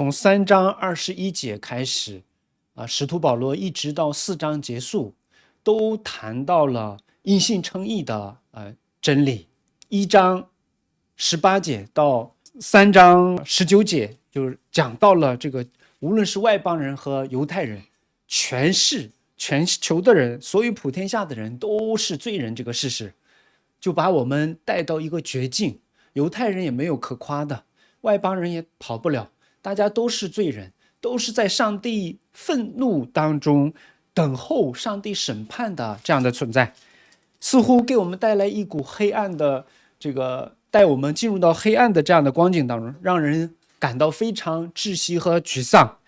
从三章二十一节开始，啊，使徒保罗一直到四章结束，都谈到了因信称义的呃真理。一章十八节到三章十九节，就是讲到了这个，无论是外邦人和犹太人，全是全球的人，所有普天下的人都是罪人这个事实，就把我们带到一个绝境。犹太人也没有可夸的，外邦人也跑不了，大家都是罪人，都是在上帝愤怒当中等候上帝审判的这样的存在，似乎给我们带来一股黑暗的这个带我们进入到黑暗的这样的光景当中，让人感到非常窒息和沮丧。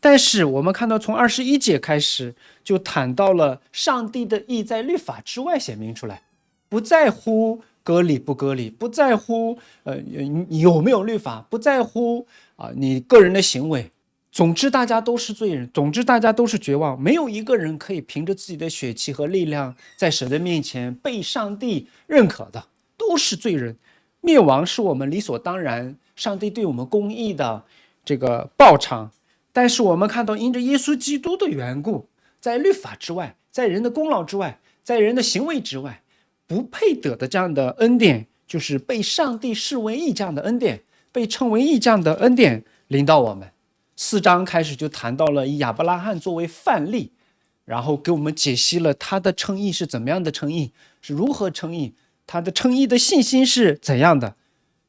但是我们看到从二十一节开始就谈到了上帝的意在律法之外显明出来，不在乎。割礼不割礼，不在乎呃有没有律法，不在乎啊你个人的行为。总之，大家都是罪人。总之，大家都是绝望。没有一个人可以凭着自己的血气和力量在神的面前被上帝认可的，都是罪人。灭亡是我们理所当然，上帝对我们公义的这个报偿。但是我们看到，因着耶稣基督的缘故，在律法之外，在人的功劳之外，在人的行为之外。不配得的这样的恩典，就是被上帝视为义这样的恩典，被称为义将的恩典领导我们。四章开始就谈到了以亚伯拉罕作为范例，然后给我们解析了他的称义是怎么样的称义，是如何称义，他的称义的信心是怎样的。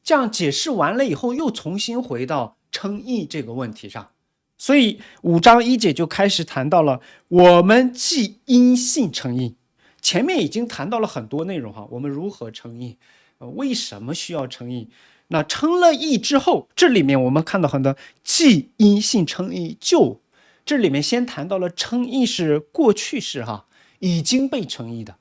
这样解释完了以后，又重新回到称义这个问题上。所以五章一节就开始谈到了我们既因信称义。前面已经谈到了很多内容哈，我们如何称义，呃，为什么需要称义？那称了义之后，这里面我们看到很多既因信称义就，这里面先谈到了称义是过去式哈，已经被称义的，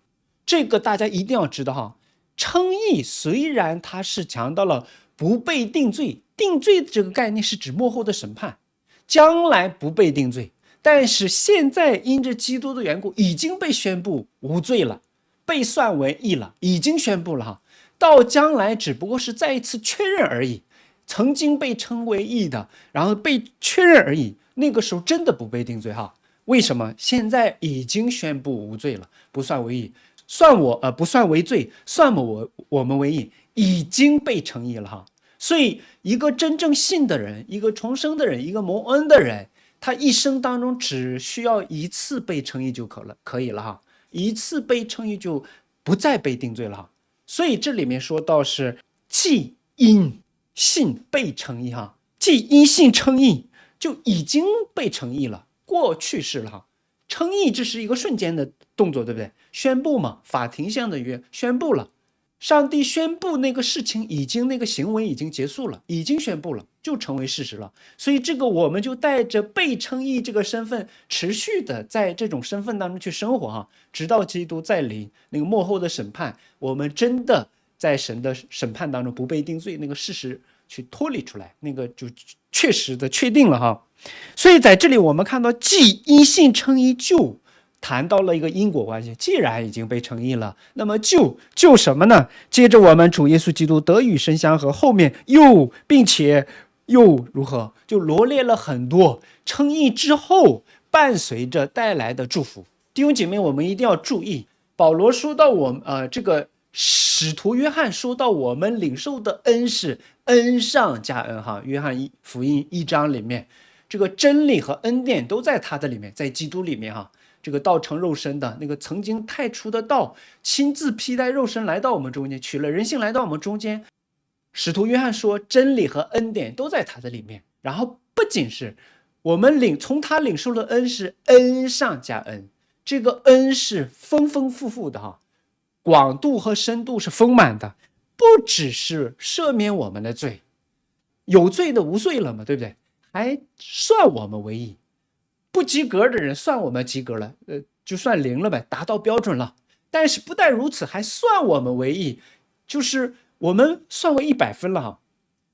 这个大家一定要知道哈。称义虽然它是强调了不被定罪，定罪这个概念是指幕后的审判，将来不被定罪。但是现在因着基督的缘故，已经被宣布无罪了，被算为义了，已经宣布了哈。到将来只不过是再一次确认而已。曾经被称为义的，然后被确认而已。那个时候真的不被定罪哈？为什么？现在已经宣布无罪了，不算为义，算我呃不算为罪，算我我我们为义，已经被称义了哈。所以一个真正信的人，一个重生的人，一个蒙恩的人。他一生当中只需要一次被称义就可了，可以了哈，一次被称义就不再被定罪了哈。所以这里面说到是既因信被称义哈，既因信称义就已经被称义了，过去式了哈。称义这是一个瞬间的动作，对不对？宣布嘛，法庭上的约宣布了。上帝宣布那个事情已经，那个行为已经结束了，已经宣布了，就成为事实了。所以这个我们就带着被称义这个身份，持续的在这种身份当中去生活哈，直到基督再临那个幕后的审判，我们真的在神的审判当中不被定罪，那个事实去脱离出来，那个就确实的确定了哈。所以在这里我们看到，既因信称义就。谈到了一个因果关系，既然已经被称义了，那么就就什么呢？接着我们主耶稣基督得与神相合，后面又并且又如何？就罗列了很多称义之后伴随着带来的祝福。弟兄姐妹，我们一定要注意，保罗说到我呃这个使徒约翰说到我们领受的恩是恩上加恩哈。约翰一福音一章里面，这个真理和恩典都在他的里面，在基督里面哈。这个道成肉身的那个曾经太初的道，亲自披戴肉身来到我们中间，取了人性来到我们中间。使徒约翰说，真理和恩典都在他的里面。然后不仅是我们领从他领受的恩是恩上加恩，这个恩是丰丰富富的哈，广度和深度是丰满的，不只是赦免我们的罪，有罪的无罪了嘛，对不对？还算我们为义。不及格的人算我们及格了，呃，就算零了呗，达到标准了。但是不但如此，还算我们为义，就是我们算为一百分了哈。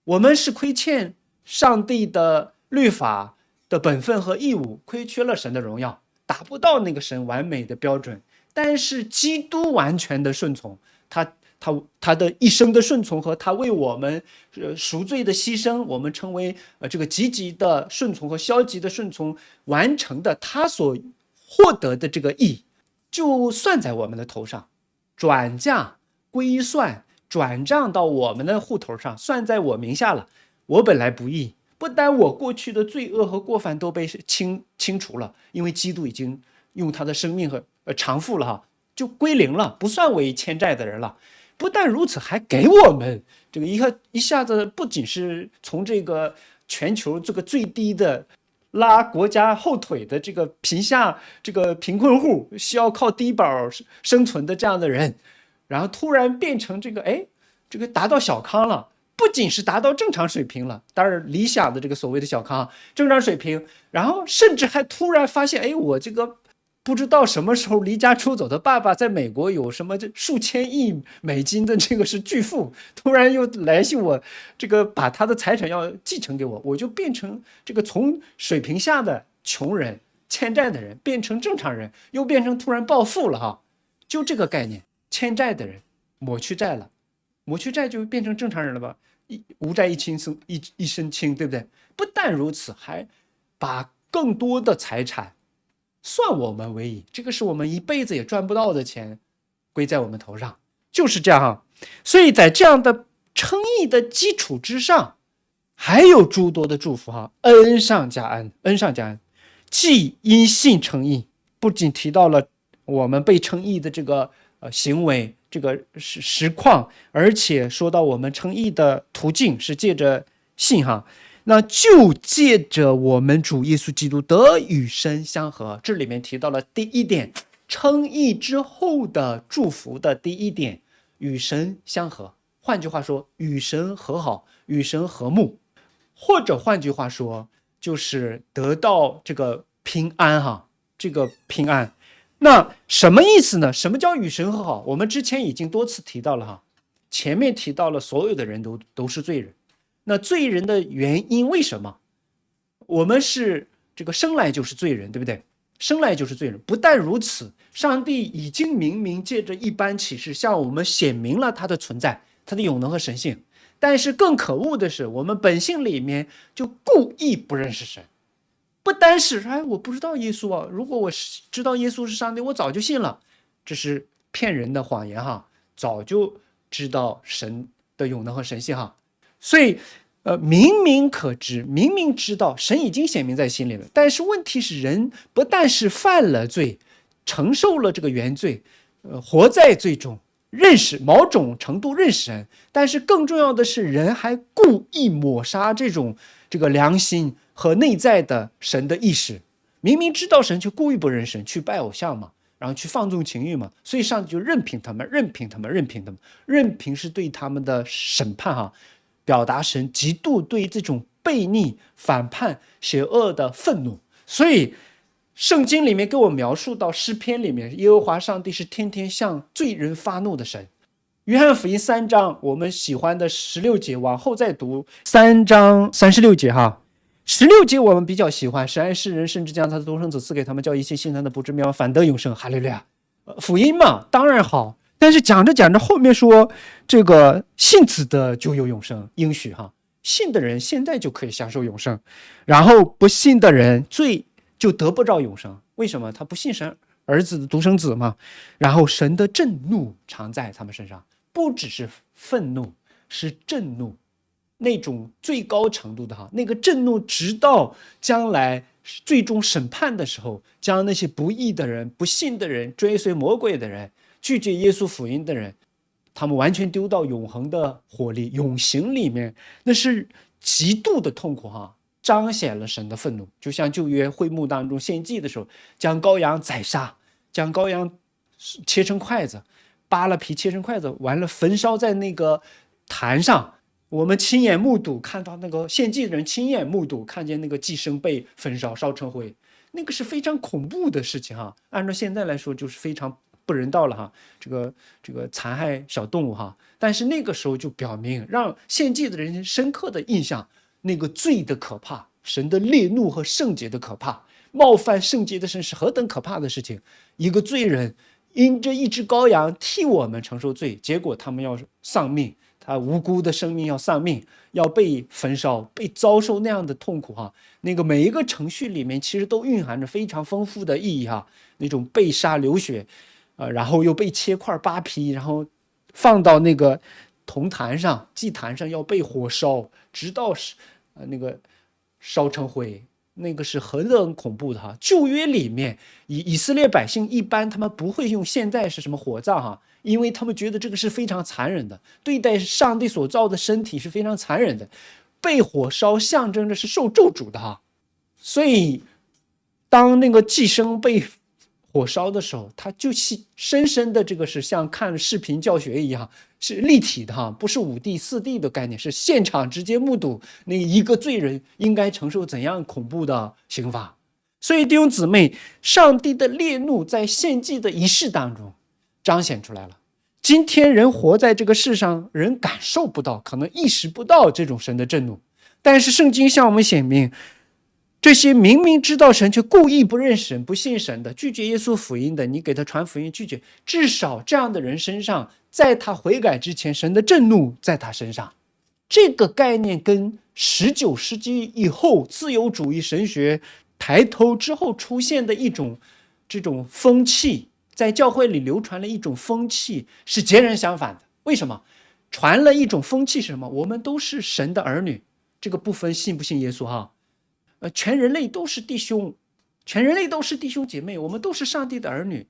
我们是亏欠上帝的律法的本分和义务，亏缺了神的荣耀，达不到那个神完美的标准。但是基督完全的顺从，他他他的一生的顺从和他为我们呃赎罪的牺牲，我们称为呃这个积极的顺从和消极的顺从完成的，他所获得的这个义，就算在我们的头上，转嫁归算转账到我们的户头上，算在我名下了。我本来不义，不但我过去的罪恶和过犯都被清清除了，因为基督已经用他的生命和呃偿付了哈，就归零了，不算为欠债的人了。不但如此，还给我们这个一下一下子，不仅是从这个全球这个最低的拉国家后腿的这个贫下这个贫困户，需要靠低保生存的这样的人，然后突然变成这个哎，这个达到小康了，不仅是达到正常水平了，当然理想的这个所谓的小康正常水平，然后甚至还突然发现，哎，我这个。不知道什么时候离家出走的爸爸在美国有什么这数千亿美金的这个是巨富，突然又联系我，这个把他的财产要继承给我，我就变成这个从水平下的穷人、欠债的人变成正常人，又变成突然暴富了哈，就这个概念，欠债的人抹去债了，抹去债就变成正常人了吧？一无债一清生一一身轻，对不对？不但如此，还把更多的财产。算我们为宜，这个是我们一辈子也赚不到的钱，归在我们头上，就是这样哈。所以在这样的称义的基础之上，还有诸多的祝福哈，恩上加恩，恩上加恩。既因信称义，不仅提到了我们被称义的这个呃行为，这个实实况，而且说到我们称义的途径是借着信哈。那就借着我们主耶稣基督得与神相合，这里面提到了第一点，称义之后的祝福的第一点，与神相合。换句话说，与神和好，与神和睦，或者换句话说，就是得到这个平安哈，这个平安。那什么意思呢？什么叫与神和好？我们之前已经多次提到了哈，前面提到了所有的人都都是罪人。那罪人的原因为什么？我们是这个生来就是罪人，对不对？生来就是罪人。不但如此，上帝已经明明借着一般启示向我们显明了他的存在，他的永能和神性。但是更可恶的是，我们本性里面就故意不认识神。不单是哎，我不知道耶稣啊，如果我知道耶稣是上帝，我早就信了。这是骗人的谎言哈，早就知道神的永能和神性哈。所以，呃，明明可知，明明知道，神已经显明在心里了。但是问题是，人不但是犯了罪，承受了这个原罪，呃，活在罪中，认识某种程度认识神，但是更重要的是，人还故意抹杀这种这个良心和内在的神的意识。明明知道神，却故意不认神，去拜偶像嘛，然后去放纵情欲嘛。所以上帝就任凭他们，任凭他们，任凭他们，任凭是对他们的审判哈。表达神极度对这种悖逆、反叛、邪恶的愤怒，所以圣经里面给我描述到诗篇里面，耶和华上帝是天天向罪人发怒的神。约翰福音三章，我们喜欢的十六节，往后再读三章三十六节哈，十六节我们比较喜欢，神爱世人，甚至将他的独生子赐给他们，叫一切信他的不至灭亡，反得永生。哈利路亚，福音嘛，当然好。但是讲着讲着，后面说这个信子的就有永生应许哈，信的人现在就可以享受永生，然后不信的人罪就得不着永生。为什么？他不信神儿子的独生子嘛。然后神的震怒常在他们身上，不只是愤怒，是震怒，那种最高程度的哈，那个震怒直到将来最终审判的时候，将那些不义的人、不信的人、追随魔鬼的人。拒绝耶稣福音的人，他们完全丢到永恒的火力永刑里面，那是极度的痛苦哈，彰显了神的愤怒。就像旧约会幕当中献祭的时候，将羔羊宰杀，将羔羊切成筷子，扒了皮切成筷子，完了焚烧在那个坛上。我们亲眼目睹，看到那个献祭的人亲眼目睹，看见那个祭牲被焚烧烧成灰，那个是非常恐怖的事情哈。按照现在来说，就是非常。不人道了哈，这个这个残害小动物哈，但是那个时候就表明，让献祭的人深刻的印象，那个罪的可怕，神的烈怒和圣洁的可怕，冒犯圣洁的神是何等可怕的事情。一个罪人因着一只羔羊替我们承受罪，结果他们要丧命，他无辜的生命要丧命，要被焚烧，被遭受那样的痛苦哈。那个每一个程序里面其实都蕴含着非常丰富的意义哈。那种被杀流血，呃，然后又被切块扒皮，然后放到那个铜坛上、祭坛上要被火烧，直到是呃那个烧成灰。那个是很很恐怖的哈！旧约里面，以以色列百姓一般他们不会用现在是什么火葬哈，因为他们觉得这个是非常残忍的，对待上帝所造的身体是非常残忍的，被火烧象征着是受咒诅的哈。所以，当那个寄生被火烧的时候，他就是深深的这个是像看视频教学一样。是立体的哈，不是五 D、四 D 的概念，是现场直接目睹那一个罪人应该承受怎样恐怖的刑罚。所以弟兄姊妹，上帝的烈怒在献祭的仪式当中彰显出来了。今天人活在这个世上，人感受不到，可能意识不到这种神的震怒，但是圣经向我们显明。这些明明知道神却故意不认神、不信神的、拒绝耶稣福音的，你给他传福音拒绝，至少这样的人身上，在他悔改之前，神的震怒在他身上。这个概念跟十九世纪以后自由主义神学抬头之后出现的一种这种风气，在教会里流传了一种风气是截然相反的。为什么？传了一种风气是什么？我们都是神的儿女，这个不分信不信耶稣哈。全人类都是弟兄，全人类都是弟兄姐妹，我们都是上帝的儿女。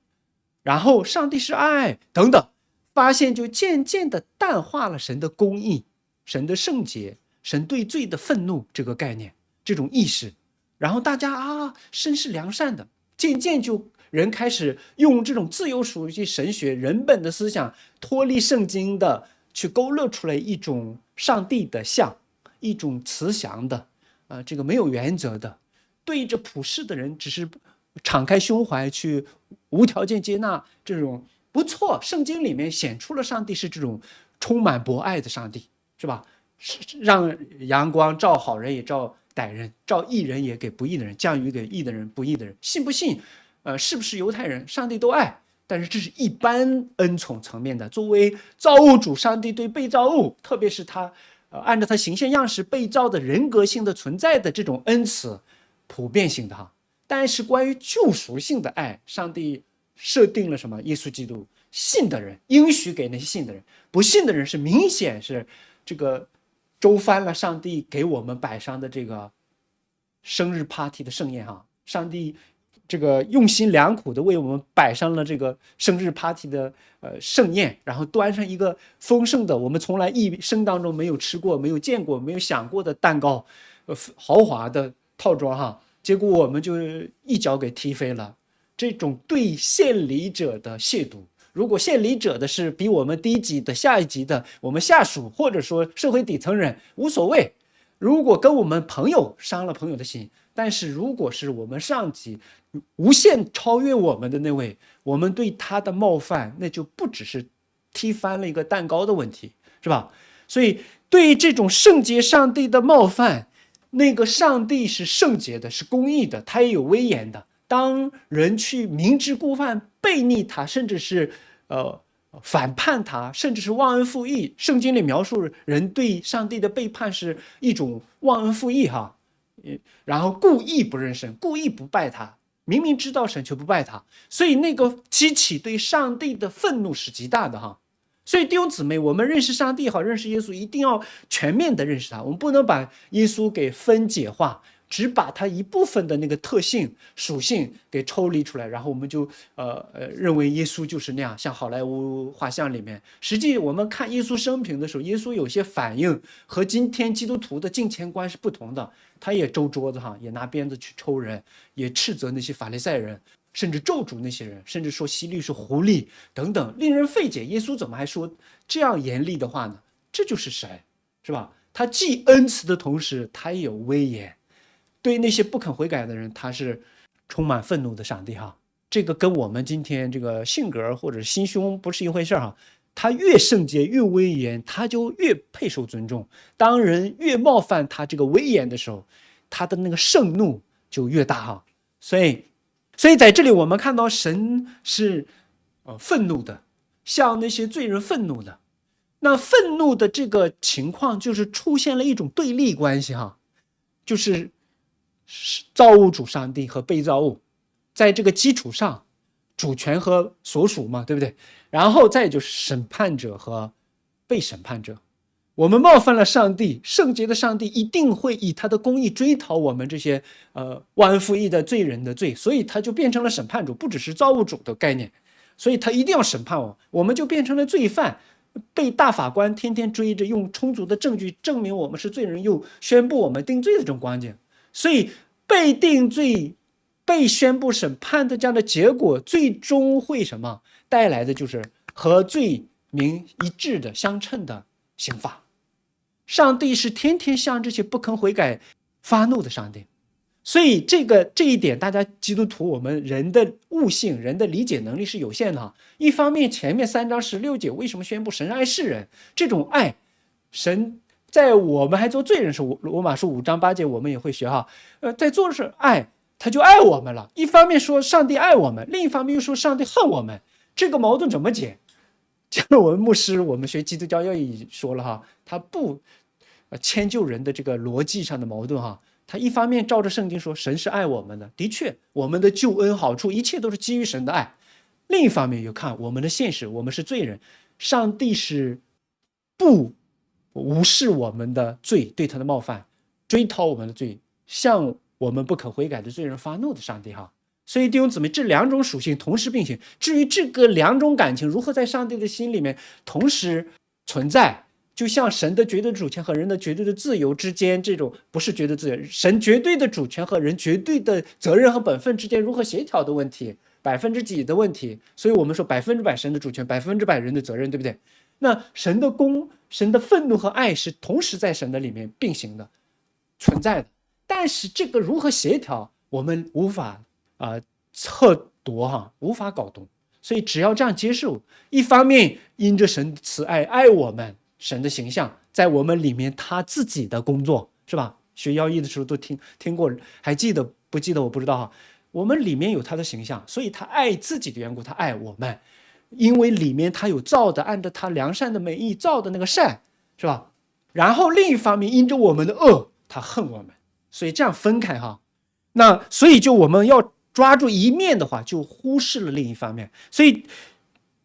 然后，上帝是爱，等等，发现就渐渐的淡化了神的公义、神的圣洁、神对罪的愤怒这个概念、这种意识。然后大家啊，身是良善的，渐渐就人开始用这种自由属于神学、人本的思想，脱离圣经的，去勾勒出来一种上帝的像，一种慈祥的。啊，这个没有原则的，对着普世的人，只是敞开胸怀去无条件接纳这种不错。圣经里面显出了上帝是这种充满博爱的上帝，是吧？是让阳光照好人也照歹人，照义人也给不义的人，降雨给义的人不义的人。信不信？呃，是不是犹太人？上帝都爱，但是这是一般恩宠层面的。作为造物主，上帝对被造物，特别是他。呃，按照他形象样式被造的人格性的存在的这种恩慈，普遍性的哈。但是关于救赎性的爱，上帝设定了什么？耶稣基督信的人应许给那些信的人，不信的人是明显是这个周翻了上帝给我们摆上的这个生日 party 的盛宴哈。上帝。这个用心良苦的为我们摆上了这个生日 party 的呃盛宴，然后端上一个丰盛的我们从来一生当中没有吃过、没有见过、没有想过的蛋糕，呃豪华的套装哈，结果我们就一脚给踢飞了。这种对献礼者的亵渎，如果献礼者的是比我们低级的下一级的我们下属，或者说社会底层人无所谓。如果跟我们朋友伤了朋友的心。但是，如果是我们上级无限超越我们的那位，我们对他的冒犯，那就不只是踢翻了一个蛋糕的问题，是吧？所以，对于这种圣洁上帝的冒犯，那个上帝是圣洁的，是公义的，他也有威严的。当人去明知故犯、背逆他，甚至是呃反叛他，甚至是忘恩负义，圣经里描述人对上帝的背叛是一种忘恩负义，哈。然后故意不认神，故意不拜他，明明知道神却不拜他，所以那个激起对上帝的愤怒是极大的哈。所以弟兄姊妹，我们认识上帝也好，认识耶稣，一定要全面的认识他，我们不能把耶稣给分解化。只把它一部分的那个特性属性给抽离出来，然后我们就呃呃认为耶稣就是那样，像好莱坞画像里面。实际我们看耶稣生平的时候，耶稣有些反应和今天基督徒的金钱观是不同的。他也周桌子哈，也拿鞭子去抽人，也斥责那些法利赛人，甚至咒诅那些人，甚至说西律是狐狸等等，令人费解。耶稣怎么还说这样严厉的话呢？这就是神，是吧？他既恩慈的同时，他也有威严。对那些不肯悔改的人，他是充满愤怒的上帝哈。这个跟我们今天这个性格或者心胸不是一回事哈。他越圣洁越威严，他就越配受尊重。当人越冒犯他这个威严的时候，他的那个盛怒就越大哈。所以，所以在这里我们看到神是呃愤怒的，向那些罪人愤怒的。那愤怒的这个情况就是出现了一种对立关系哈，就是是造物主上帝和被造物，在这个基础上，主权和所属嘛，对不对？然后再就是审判者和被审判者。我们冒犯了上帝，圣洁的上帝一定会以他的公义追讨我们这些呃忘恩负义的罪人的罪，所以他就变成了审判主，不只是造物主的概念，所以他一定要审判我，我们就变成了罪犯，被大法官天天追着，用充足的证据证明我们是罪人，又宣布我们定罪的这种关键，所以被定罪、被宣布审判的这样的结果，最终会什么带来的就是和罪名一致的相称的刑罚。上帝是天天向这些不肯悔改发怒的上帝，所以这个这一点，大家基督徒我们人的悟性、人的理解能力是有限的哈。一方面，前面三章十六节为什么宣布神爱世人？这种爱，神在我们还做罪人时，罗马书五章八节我们也会学哈。呃，在做的是爱，他就爱我们了。一方面说上帝爱我们，另一方面又说上帝恨我们，这个矛盾怎么解？像我们牧师，我们学基督教要义说了哈，他不，呃，迁就人的这个逻辑上的矛盾哈。他一方面照着圣经说神是爱我们的，的确，我们的救恩好处一切都是基于神的爱。另一方面又看我们的现实，我们是罪人，上帝是不无视我们的罪，对他的冒犯，追讨我们的罪，向我们不可悔改的罪人发怒的上帝哈。所以弟兄姊妹，这两种属性同时并行。至于这个两种感情如何在上帝的心里面同时存在，就像神的绝对主权和人的绝对的自由之间，这种不是绝对自由，神绝对的主权和人绝对的责任和本分之间如何协调的问题，百分之几的问题。所以我们说百分之百神的主权，百分之百人的责任，对不对？那神的公、神的愤怒和爱是同时在神的里面并行的存在的。但是这个如何协调，我们无法。啊，测度哈，无法搞懂，所以只要这样接受，一方面因着神慈爱爱我们，神的形象在我们里面，他自己的工作是吧？学要义的时候都听听过，还记得不记得？我不知道哈。我们里面有他的形象，所以他爱自己的缘故，他爱我们，因为里面他有造的，按照他良善的美意造的那个善，是吧？然后另一方面因着我们的恶，他恨我们，所以这样分开哈。那所以就我们要。抓住一面的话，就忽视了另一方面。所以，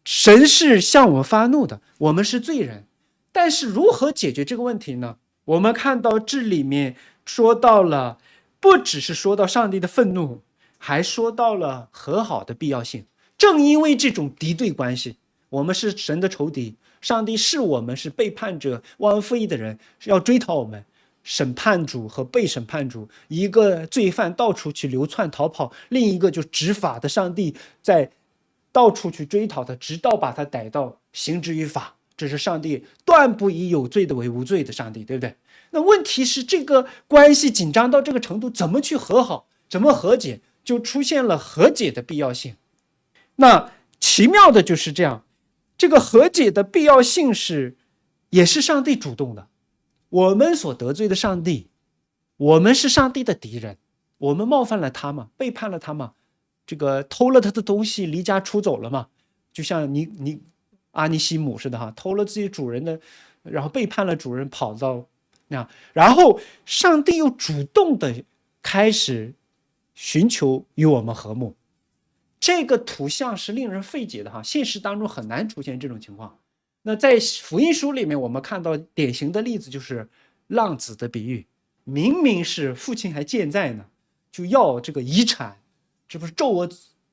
神是向我们发怒的，我们是罪人。但是如何解决这个问题呢？我们看到这里面说到了，不只是说到上帝的愤怒，还说到了和好的必要性。正因为这种敌对关系，我们是神的仇敌，上帝是我们是背叛者、忘恩负义的人，是要追讨我们。审判主和被审判主，一个罪犯到处去流窜逃跑，另一个就执法的上帝在到处去追讨他，直到把他逮到，刑之于法。这是上帝断不以有罪的为无罪的上帝，对不对？那问题是这个关系紧张到这个程度，怎么去和好？怎么和解？就出现了和解的必要性。那奇妙的就是这样，这个和解的必要性是，也是上帝主动的。我们所得罪的上帝，我们是上帝的敌人，我们冒犯了他嘛，背叛了他嘛，这个偷了他的东西，离家出走了嘛，就像尼尼阿尼西姆似的哈，偷了自己主人的，然后背叛了主人，跑到那，然后上帝又主动的开始寻求与我们和睦，这个图像是令人费解的哈，现实当中很难出现这种情况。那在福音书里面，我们看到典型的例子就是浪子的比喻。明明是父亲还健在呢，就要这个遗产，这不是咒我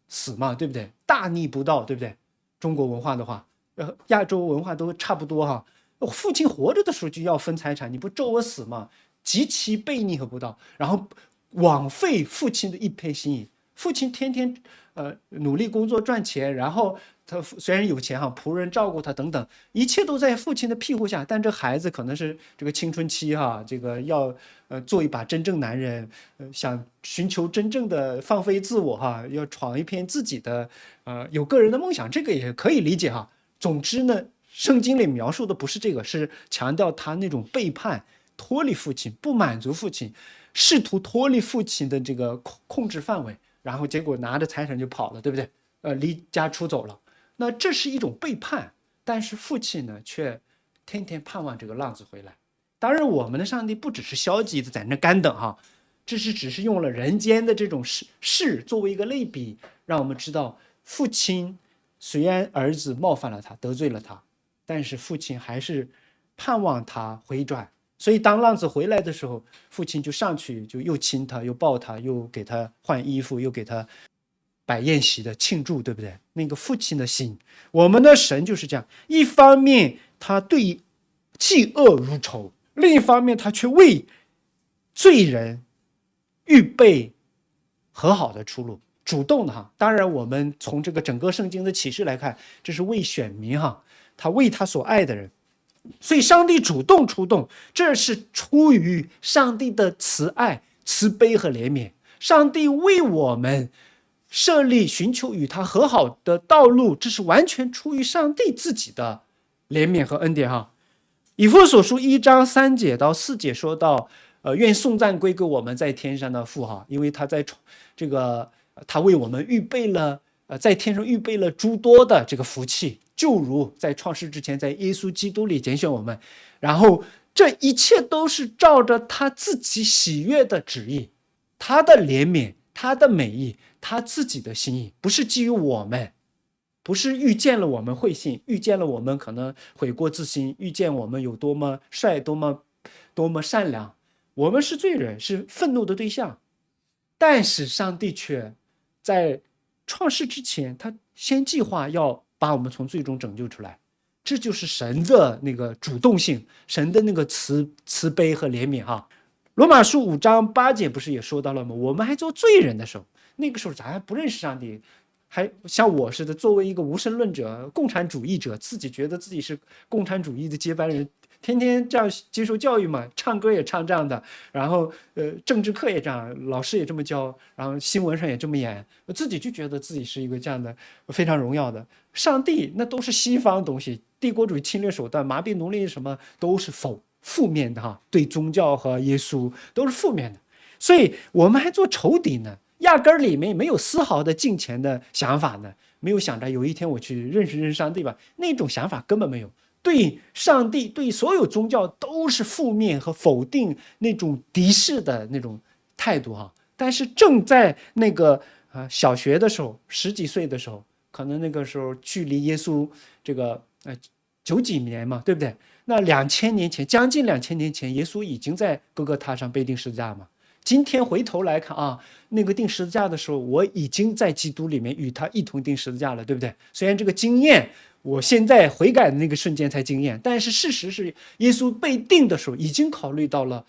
死吗？对不对？大逆不道，对不对？中国文化的话，呃，亚洲文化都差不多哈。父亲活着的时候就要分财产，你不咒我死吗？极其悖逆和不道，然后枉费父亲的一片心意。父亲天天呃努力工作赚钱，然后。他虽然有钱哈，仆人照顾他等等，一切都在父亲的庇护下。但这孩子可能是这个青春期哈，这个要呃做一把真正男人，呃想寻求真正的放飞自我哈，要闯一片自己的呃有个人的梦想，这个也可以理解哈。总之呢，圣经里描述的不是这个，是强调他那种背叛、脱离父亲、不满足父亲、试图脱离父亲的这个控控制范围，然后结果拿着财产就跑了，对不对？呃，离家出走了。那这是一种背叛。但是父亲呢，却天天盼望这个浪子回来。当然，我们的上帝不只是消极的在那干等哈，这是只是用了人间的这种事事作为一个类比，让我们知道父亲虽然儿子冒犯了他，得罪了他，但是父亲还是盼望他回转。所以当浪子回来的时候，父亲就上去就又亲他，又抱他，又给他换衣服，又给他。摆宴席的庆祝，对不对？那个父亲的心，我们的神就是这样。一方面他对嫉恶如仇，另一方面他却为罪人预备和好的出路，主动的哈。当然，我们从这个整个圣经的启示来看，这是为选民哈，他为他所爱的人，所以上帝主动出动，这是出于上帝的慈爱、慈悲和怜悯。上帝为我们。设立寻求与他和好的道路，这是完全出于上帝自己的怜悯和恩典哈。以弗所书一章三节到四节说到，呃，愿颂赞归给我们在天上的父哈，因为他在这个他为我们预备了，呃，在天上预备了诸多的这个福气，就如在创世之前，在耶稣基督里拣选我们，然后这一切都是照着他自己喜悦的旨意，他的怜悯，他的美意。他自己的心意不是基于我们，不是遇见了我们会信，遇见了我们可能悔过自新，遇见我们有多么帅，多么多么善良，我们是罪人，是愤怒的对象。但是上帝却在创世之前，他先计划要把我们从最终拯救出来，这就是神的那个主动性，神的那个慈慈悲和怜悯哈。罗马书五章八节不是也说到了吗？我们还做罪人的时候。那个时候咱还不认识上帝，还像我似的，作为一个无神论者、共产主义者，自己觉得自己是共产主义的接班人，天天这样接受教育嘛，唱歌也唱这样的，然后呃，政治课也这样，老师也这么教，然后新闻上也这么演，自己就觉得自己是一个这样的非常荣耀的。上帝那都是西方东西，帝国主义侵略手段、麻痹奴隶什么都是否负面的哈，对宗教和耶稣都是负面的，所以我们还做仇敌呢。压根儿里面没有丝毫的敬虔的想法呢，没有想着有一天我去认识认识上帝吧，那种想法根本没有。对上帝、对所有宗教都是负面和否定那种敌视的那种态度哈。但是正在那个啊小学的时候，十几岁的时候，可能那个时候距离耶稣这个呃九几年嘛，对不对？那两千年前，将近两千年前，耶稣已经在各个塔上被钉十字架嘛。今天回头来看啊，那个钉十字架的时候，我已经在基督里面与他一同钉十字架了，对不对？虽然这个经验，我现在悔改的那个瞬间才经验，但是事实是，耶稣被定的时候，已经考虑到了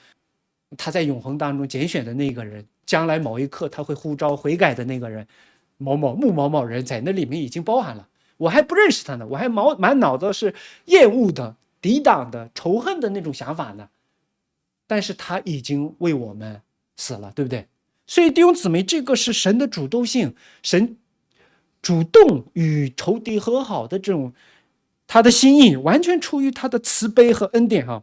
他在永恒当中拣选的那个人，将来某一刻他会呼召悔改的那个人，某某木某某人，在那里面已经包含了。我还不认识他呢，我还毛满脑子是厌恶的、抵挡的、仇恨的那种想法呢，但是他已经为我们。死了，对不对？所以弟兄姊妹，这个是神的主动性，神主动与仇敌和好的这种他的心意，完全出于他的慈悲和恩典哈。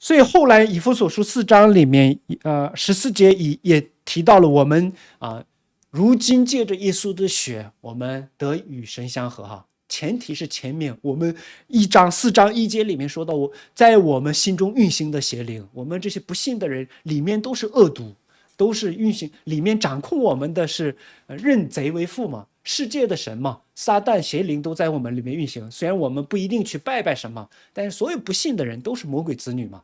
所以后来以弗所书四章里面，呃，十四节也也提到了我们啊，如今借着耶稣的血，我们得与神相合哈。前提是前面我们一章四章一节里面说到，我在我们心中运行的邪灵，我们这些不信的人里面都是恶毒，都是运行里面掌控我们的是认贼为父嘛，世界的神嘛，撒旦邪灵都在我们里面运行。虽然我们不一定去拜拜什么，但是所有不信的人都是魔鬼子女嘛，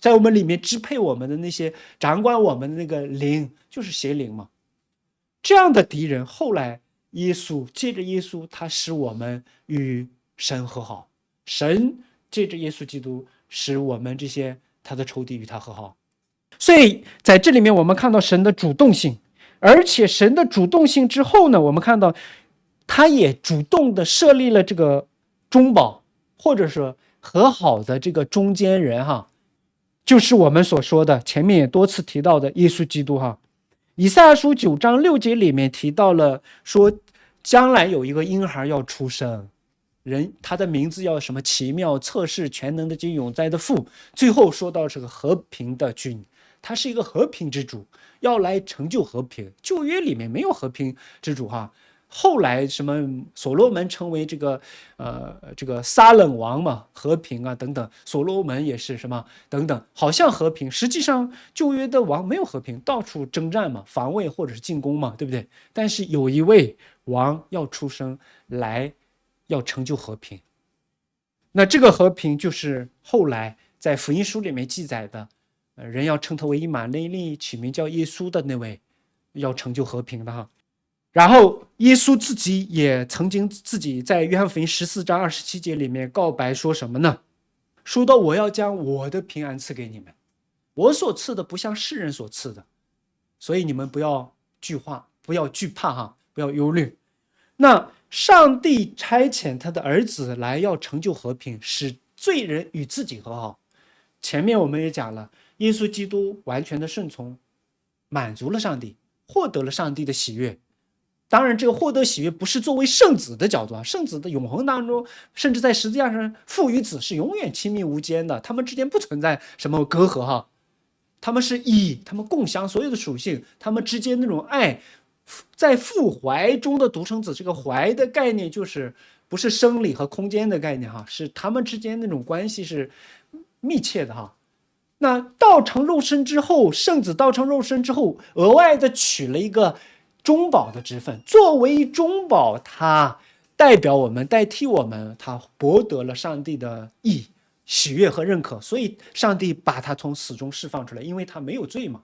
在我们里面支配我们的那些掌管我们的那个灵就是邪灵嘛，这样的敌人后来。耶稣借着耶稣，他使我们与神和好；神借着耶稣基督，使我们这些他的仇敌与他和好。所以在这里面，我们看到神的主动性，而且神的主动性之后呢，我们看到他也主动的设立了这个中保，或者说和好的这个中间人，哈，就是我们所说的前面也多次提到的耶稣基督，哈。以赛亚书九章六节里面提到了，说将来有一个婴孩要出生，人他的名字叫什么奇妙测试全能的金永在的父。最后说到是个和平的君，他是一个和平之主，要来成就和平。旧约里面没有和平之主哈，后来什么所罗门成为这个呃这个撒冷王嘛，和平啊等等，所罗门也是什么等等，好像和平，实际上旧约的王没有和平，到处征战嘛，防卫或者是进攻嘛，对不对？但是有一位王要出生来，要成就和平。那这个和平就是后来在福音书里面记载的，呃，人要称他为以马内利，取名叫耶稣的那位，要成就和平的哈。然后耶稣自己也曾经自己在约翰福音十四章二十七节里面告白说什么呢？说到我要将我的平安赐给你们，我所赐的不像世人所赐的，所以你们不要惧怕，不要惧怕哈，不要忧虑。那上帝差遣他的儿子来要成就和平，使罪人与自己和好。前面我们也讲了，耶稣基督完全的顺从，满足了上帝，获得了上帝的喜悦。当然，这个获得喜悦不是作为圣子的角度啊，圣子的永恒当中，甚至在十字架上，父与子是永远亲密无间的，他们之间不存在什么隔阂哈，他们是一，他们共享所有的属性，他们之间那种爱，在父怀中的独生子，这个怀的概念就是不是生理和空间的概念哈，是他们之间那种关系是密切的哈。那道成肉身之后，圣子道成肉身之后，额外的取了一个。中保的之分，作为中保，他代表我们，代替我们，他博得了上帝的意、喜悦和认可，所以上帝把他从死中释放出来，因为他没有罪嘛。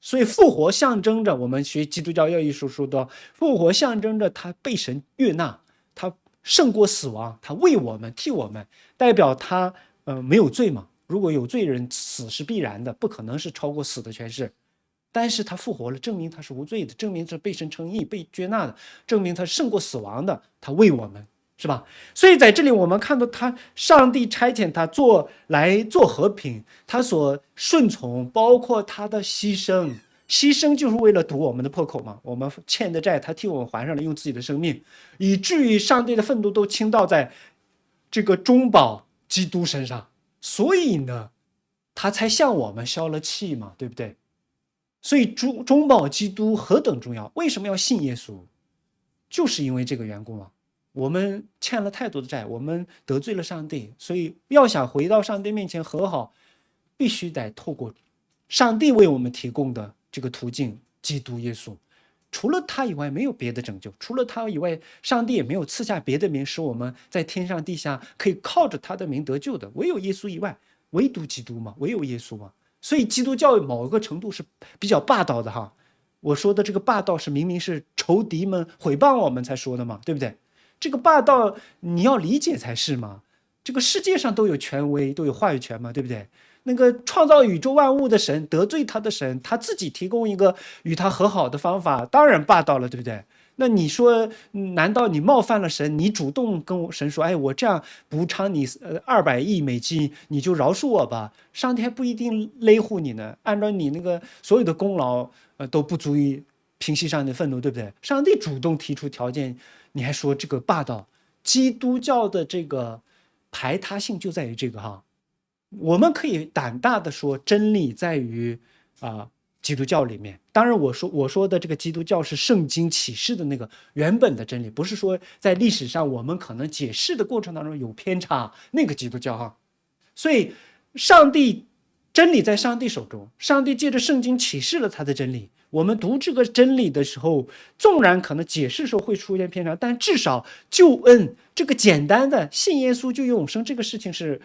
所以复活象征着我们学基督教要义书说的，复活象征着他被神悦纳，他胜过死亡，他为我们替我们，代表他呃没有罪嘛。如果有罪人，死是必然的，不可能是超过死的诠释。但是他复活了，证明他是无罪的，证明他被神称义、被接纳的，证明他胜过死亡的，他为我们，是吧？所以在这里我们看到他，上帝差遣他做来做和平，他所顺从，包括他的牺牲，牺牲就是为了堵我们的破口嘛。我们欠的债，他替我们还上了，用自己的生命，以至于上帝的愤怒都倾倒在这个中保基督身上，所以呢，他才向我们消了气嘛，对不对？所以中中保基督何等重要？为什么要信耶稣？就是因为这个缘故嘛。我们欠了太多的债，我们得罪了上帝，所以要想回到上帝面前和好，必须得透过上帝为我们提供的这个途径——基督耶稣。除了他以外，没有别的拯救；除了他以外，上帝也没有赐下别的名，使我们在天上地下可以靠着他的名得救的。唯有耶稣以外，唯独基督嘛，唯有耶稣嘛。所以基督教某一个程度是比较霸道的哈，我说的这个霸道是明明是仇敌们毁谤我们才说的嘛，对不对？这个霸道你要理解才是嘛。这个世界上都有权威，都有话语权嘛，对不对？那个创造宇宙万物的神得罪他的神，他自己提供一个与他和好的方法，当然霸道了，对不对？那你说，难道你冒犯了神？你主动跟我神说：“哎，我这样补偿你呃二百亿美金，你就饶恕我吧。”上帝还不一定勒护你呢。按照你那个所有的功劳，呃都不足以平息上帝的愤怒，对不对？上帝主动提出条件，你还说这个霸道？基督教的这个排他性就在于这个哈。我们可以胆大的说，真理在于啊。基督教里面，当然我说我说的这个基督教是圣经启示的那个原本的真理，不是说在历史上我们可能解释的过程当中有偏差那个基督教哈。所以，上帝真理在上帝手中，上帝借着圣经启示了他的真理。我们读这个真理的时候，纵然可能解释时候会出现偏差，但至少救恩这个简单的信耶稣就永生这个事情是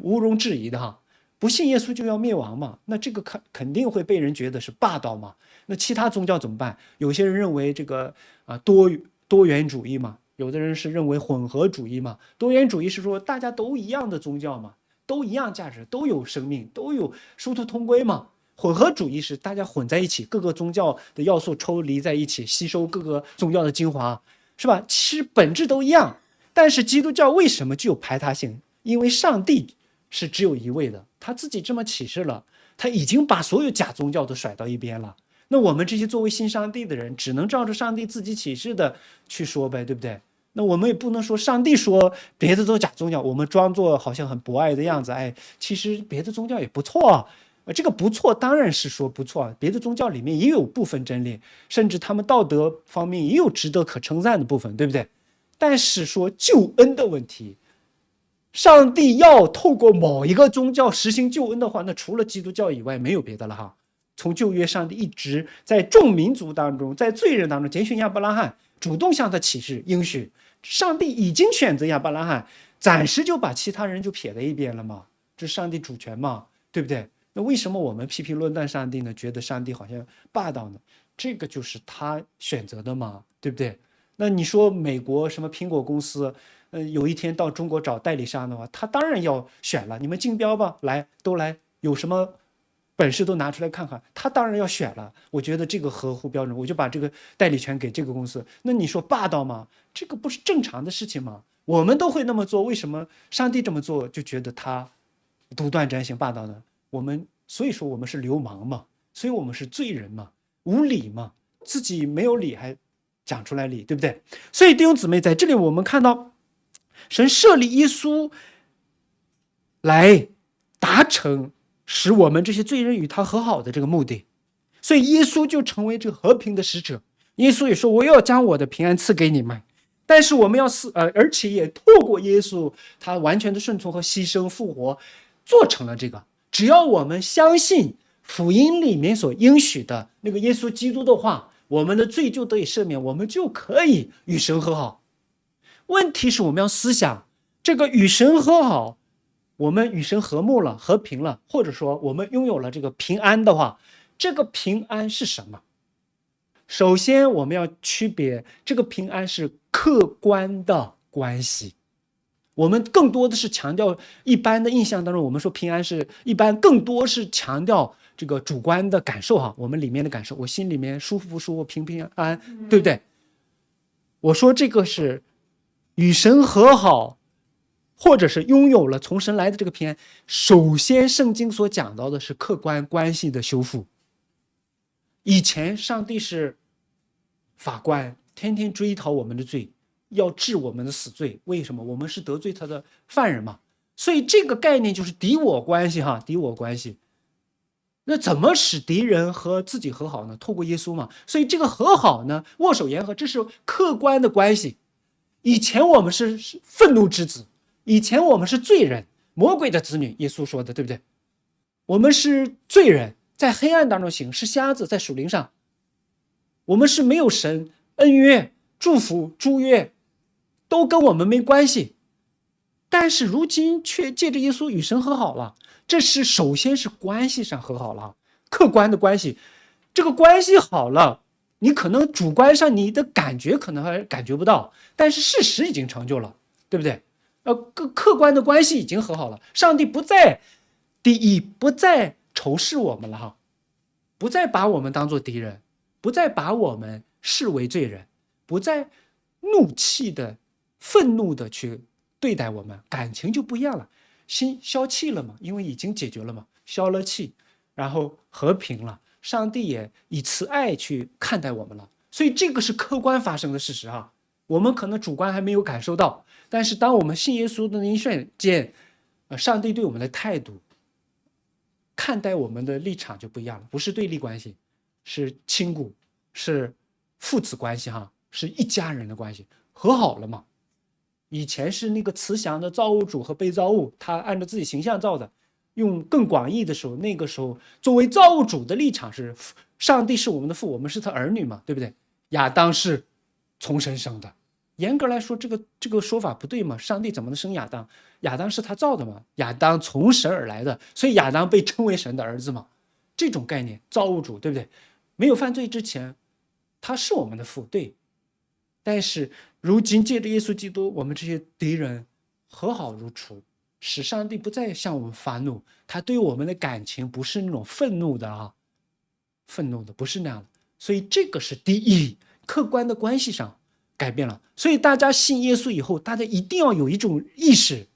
毋庸置疑的哈。不信耶稣就要灭亡嘛？那这个肯肯定会被人觉得是霸道嘛？那其他宗教怎么办？有些人认为这个啊多多元主义嘛，有的人是认为混合主义嘛。多元主义是说大家都一样的宗教嘛，都一样价值，都有生命，都有殊途同归嘛。混合主义是大家混在一起，各个宗教的要素抽离在一起，吸收各个宗教的精华，是吧？其实本质都一样。但是基督教为什么具有排他性？因为上帝是只有一位的。他自己这么启示了，他已经把所有假宗教都甩到一边了。那我们这些作为信上帝的人，只能照着上帝自己启示的去说呗，对不对？那我们也不能说上帝说别的都假宗教，我们装作好像很博爱的样子。哎，其实别的宗教也不错，呃，这个不错，当然是说不错。别的宗教里面也有部分真理，甚至他们道德方面也有值得可称赞的部分，对不对？但是说救恩的问题，上帝要透过某一个宗教实行救恩的话，那除了基督教以外没有别的了哈。从旧约，上帝一直在众民族当中，在罪人当中拣选亚伯拉罕，主动向他启示应许。上帝已经选择亚伯拉罕，暂时就把其他人就撇在一边了嘛？这是上帝主权嘛？对不对？那为什么我们批评论断上帝呢？觉得上帝好像霸道呢？这个就是他选择的嘛？对不对？那你说美国什么苹果公司，呃，有一天到中国找代理商的话，他当然要选了。你们竞标吧，来都来，有什么本事都拿出来看看。他当然要选了。我觉得这个合乎标准，我就把这个代理权给这个公司。那你说霸道吗？这个不是正常的事情吗？我们都会那么做，为什么上帝这么做就觉得他独断专行、霸道呢？我们所以说我们是流氓嘛，所以我们是罪人嘛，无理嘛，自己没有理还讲出来理，对不对？所以弟兄姊妹在这里我们看到，神设立耶稣来达成使我们这些罪人与他和好的这个目的，所以耶稣就成为这个和平的使者。耶稣也说：“我要将我的平安赐给你们。”但是我们要是呃，而且也透过耶稣他完全的顺从和牺牲复活，做成了这个。只要我们相信福音里面所应许的那个耶稣基督的话，我们的罪就得以赦免，我们就可以与神和好。问题是我们要思想这个与神和好，我们与神和睦了、和平了，或者说我们拥有了这个平安的话，这个平安是什么？首先，我们要区别这个平安是客观的关系。我们更多的是强调一般的印象当中，我们说平安是一般，更多是强调这个主观的感受哈，我们里面的感受，我心里面舒服不舒服，平平安安，对不对？我说这个是与神和好，或者是拥有了从神来的这个平安。首先，圣经所讲到的是客观关系的修复。以前上帝是法官，天天追讨我们的罪。要治我们的死罪，为什么？我们是得罪他的犯人嘛，所以这个概念就是敌我关系哈，敌我关系。那怎么使敌人和自己和好呢？透过耶稣嘛。所以这个和好呢，握手言和，这是客观的关系。以前我们是是愤怒之子，以前我们是罪人，魔鬼的子女。耶稣说的对不对？我们是罪人，在黑暗当中行，是瞎子，在树林上。我们是没有神恩约、祝福、祝约。都跟我们没关系，但是如今却借着耶稣与神和好了。这是首先是关系上和好了，客观的关系，这个关系好了，你可能主观上你的感觉可能还感觉不到，但是事实已经成就了，对不对？呃，客客观的关系已经和好了，上帝不再第一不再仇视我们了哈，不再把我们当做敌人，不再把我们视为罪人，不再怒气的。愤怒的去对待我们，感情就不一样了，心消气了嘛，因为已经解决了嘛，消了气，然后和平了，上帝也以慈爱去看待我们了，所以这个是客观发生的事实啊，我们可能主观还没有感受到，但是当我们信耶稣的那一瞬间，呃，上帝对我们的态度，看待我们的立场就不一样了，不是对立关系，是亲故，是父子关系哈，是一家人的关系，和好了嘛。以前是那个慈祥的造物主和被造物，他按照自己形象造的。用更广义的时候，那个时候作为造物主的立场是，上帝是我们的父，我们是他儿女嘛，对不对？亚当是从神生的，严格来说，这个这个说法不对嘛？上帝怎么能生亚当？亚当是他造的嘛？亚当从神而来的，所以亚当被称为神的儿子嘛？这种概念，造物主对不对？没有犯罪之前，他是我们的父，对。但是如今借着耶稣基督，我们这些敌人和好如初，使上帝不再向我们发怒。他对我们的感情不是那种愤怒的啊，愤怒的不是那样的。所以这个是第一，客观的关系上改变了。所以大家信耶稣以后，大家一定要有一种意识：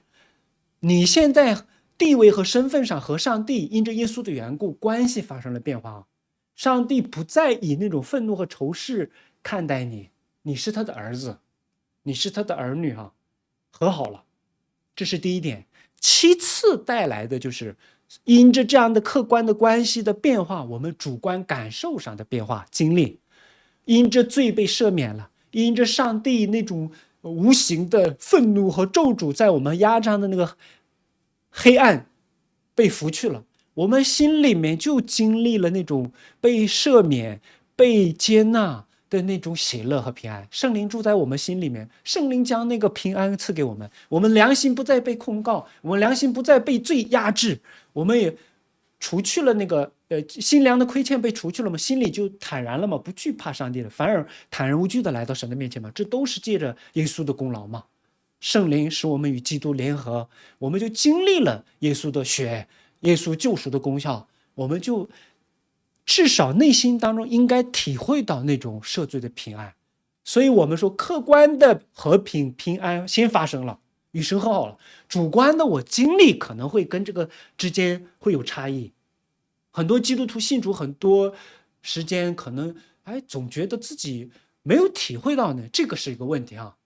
你现在地位和身份上和上帝因着耶稣的缘故，关系发生了变化。上帝不再以那种愤怒和仇视看待你。你是他的儿子，你是他的儿女哈，和好了，这是第一点。其次带来的就是因着这样的客观的关系的变化，我们主观感受上的变化经历，因着罪被赦免了，因着上帝那种无形的愤怒和咒诅在我们压榨的那个黑暗被拂去了，我们心里面就经历了那种被赦免、被接纳。的那种喜乐和平安，圣灵住在我们心里面，圣灵将那个平安赐给我们，我们良心不再被控告，我们良心不再被罪压制，我们也除去了那个呃心良的亏欠被除去了嘛，心里就坦然了嘛，不惧怕上帝了，反而坦然无惧的来到神的面前嘛，这都是借着耶稣的功劳嘛，圣灵使我们与基督联合，我们就经历了耶稣的血，耶稣救赎的功效，我们就。至少内心当中应该体会到那种赦罪的平安，所以我们说客观的和平平安先发生了，与神和好了。主观的我经历可能会跟这个之间会有差异。很多基督徒信主很多时间，可能哎总觉得自己没有体会到呢，这个是一个问题啊。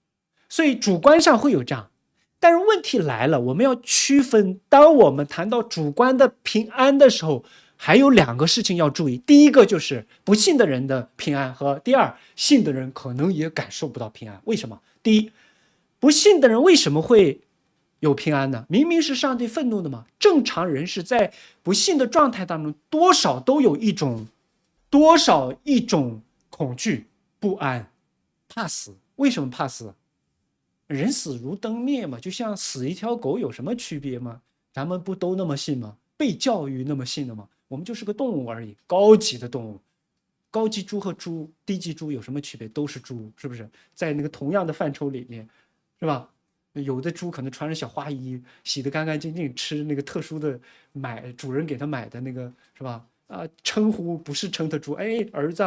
所以主观上会有这样，但是问题来了，我们要区分，当我们谈到主观的平安的时候。还有两个事情要注意，第一个就是不信的人的平安，和第二信的人可能也感受不到平安。为什么？第一，不信的人为什么会有平安呢？明明是上帝愤怒的嘛。正常人是在不信的状态当中，多少都有一种，多少一种恐惧、不安、怕死。为什么怕死？人死如灯灭嘛，就像死一条狗有什么区别吗？咱们不都那么信吗？被教育那么信的吗？我们就是个动物而已，高级的动物，高级猪和猪，低级猪有什么区别？都是猪，是不是？在那个同样的范畴里面，是吧？有的猪可能穿着小花衣，洗得干干净净，吃那个特殊的买主人给他买的那个，是吧？啊，称呼不是称他猪，哎，儿子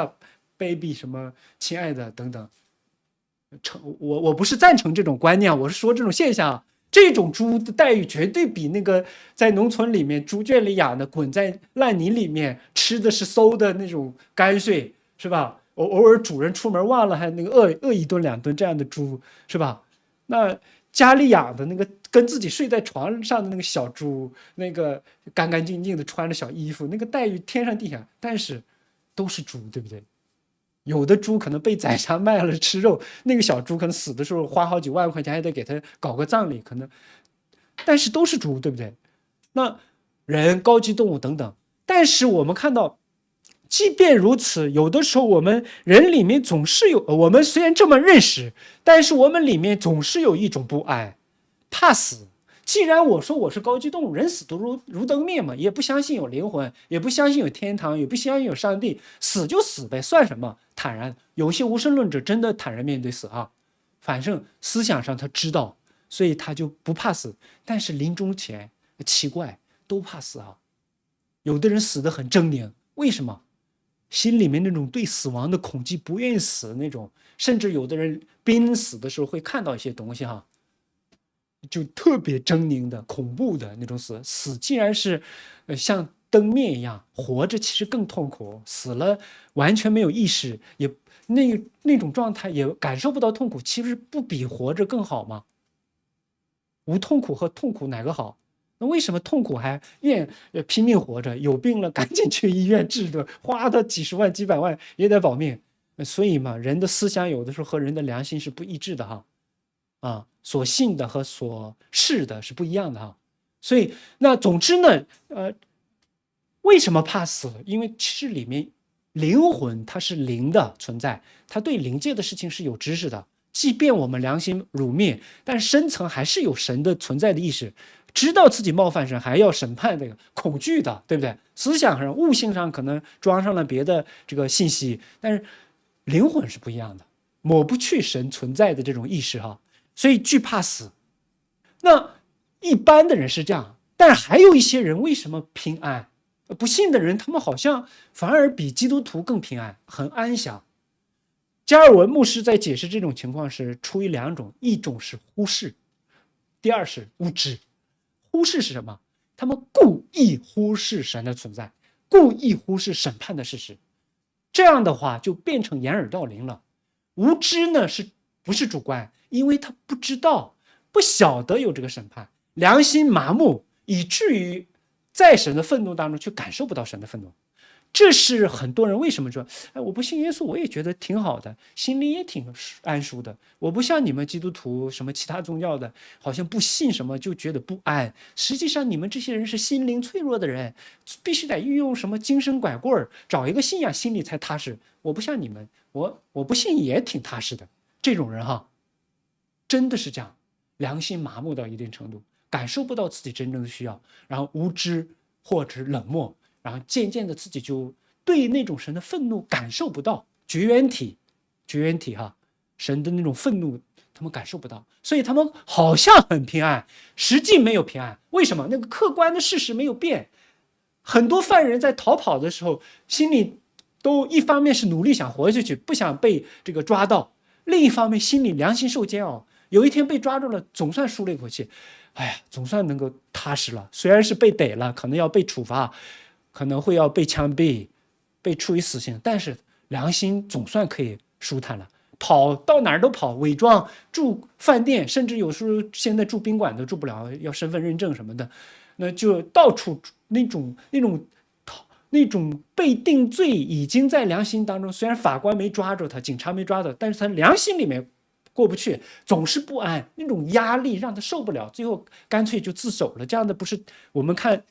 ，baby，什么，亲爱的等等，称我我不是赞成这种观念，我是说这种现象。这种猪的待遇绝对比那个在农村里面猪圈里养的滚在烂泥里面吃的是馊的那种泔水，是吧？偶偶尔主人出门忘了，还那个饿饿一顿两顿这样的猪，是吧？那家里养的那个跟自己睡在床上的那个小猪，那个干干净净的穿着小衣服，那个待遇天上地下，但是都是猪，对不对？有的猪可能被宰杀 卖了吃肉，那个小猪可能死的时候花好几万块钱，还得给他搞个葬礼，可能，但是都是猪，对不对？那人、高级动物等等，但是我们看到，即便如此，有的时候我们人里面总是有，我们虽然这么认识，但是我们里面总是有一种不安，怕死。既然我说我是高级动物，人死都如如灯灭嘛，也不相信有灵魂，也不相信有天堂，也不相信有上帝，死就死呗，算什么？坦然。有些无神论者真的坦然面对死啊，反正思想上他知道，所以他就不怕死。但是临终前，奇怪，都怕死啊。有的人死得很狰狞，为什么？心里面那种对死亡的恐惧，不愿意死那种，甚至有的人濒死的时候会看到一些东西哈。就特别狰狞的、恐怖的那种死，死既然是，呃，像灯灭一样，活着其实更痛苦。死了完全没有意识，也那那种状态也感受不到痛苦，其实不比活着更好吗？无痛苦和痛苦哪个好？那为什么痛苦还愿拼命活着？有病了赶紧去医院治的，花的几十万几百万也得保命。所以嘛，人的思想有的时候和人的良心是不一致的哈。啊，所信的和所视的是不一样的哈，所以那总之呢，呃，为什么怕死？因为其实里面灵魂它是灵的存在，它对灵界的事情是有知识的。即便我们良心辱灭，但深层还是有神的存在的意识，知道自己冒犯神，还要审判这个恐惧的，对不对？思想上、悟性上可能装上了别的这个信息，但是灵魂是不一样的，抹不去神存在的这种意识哈。所以惧怕死，那一般的人是这样，但还有一些人为什么平安？不信的人，他们好像反而比基督徒更平安，很安详。加尔文牧师在解释这种情况是出于两种，一种是忽视，第二是无知。忽视是什么？他们故意忽视神的存在，故意忽视审判的事实。这样的话就变成掩耳盗铃了。无知呢，是不是主观？因为他不知道，不晓得有这个审判，良心麻木，以至于在神的愤怒当中却感受不到神的愤怒。这是很多人为什么说，哎，我不信耶稣，我也觉得挺好的，心里也挺安舒的。我不像你们基督徒，什么其他宗教的，好像不信什么就觉得不安。实际上，你们这些人是心灵脆弱的人，必须得运用什么精神拐棍儿，找一个信仰，心里才踏实。我不像你们，我我不信也挺踏实的。这种人哈，真的是这样，良心麻木到一定程度，感受不到自己真正的需要，然后无知或者冷漠。然后渐渐的，自己就对那种神的愤怒感受不到，绝缘体，绝缘体哈，神的那种愤怒，他们感受不到，所以他们好像很平安，实际没有平安。为什么？那个客观的事实没有变。很多犯人在逃跑的时候，心里都一方面是努力想活下去，不想被这个抓到；另一方面心里良心受煎熬。有一天被抓住了，总算舒了一口气，哎呀，总算能够踏实了。虽然是被逮了，可能要被处罚。可能会要被枪毙，被处以死刑，但是良心总算可以舒坦了。跑到哪儿都跑，伪装住饭店，甚至有时候现在住宾馆都住不了，要身份认证什么的，那就到处那种那种那种被定罪，已经在良心当中。虽然法官没抓住他，警察没抓到，但是他良心里面过不去，总是不安，那种压力让他受不了，最后干脆就自首了。这样的不是我们看。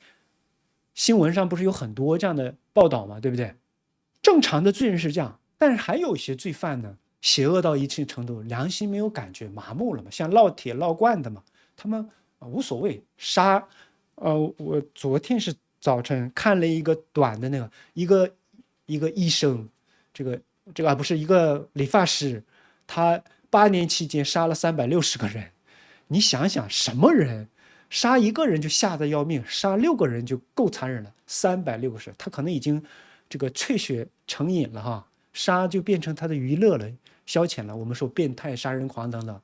新闻上不是有很多这样的报道吗？对不对？正常的罪人是这样，但是还有一些罪犯呢，邪恶到一定程度，良心没有感觉，麻木了嘛，像烙铁烙罐的嘛，他们无所谓杀。呃，我昨天是早晨看了一个短的那个，一个一个医生，这个这个啊不是一个理发师，他八年期间杀了三百六十个人，你想想什么人？杀一个人就吓得要命，杀六个人就够残忍了。三百六十，他可能已经这个萃血成瘾了哈，杀就变成他的娱乐了，消遣了。我们说变态杀人狂等等，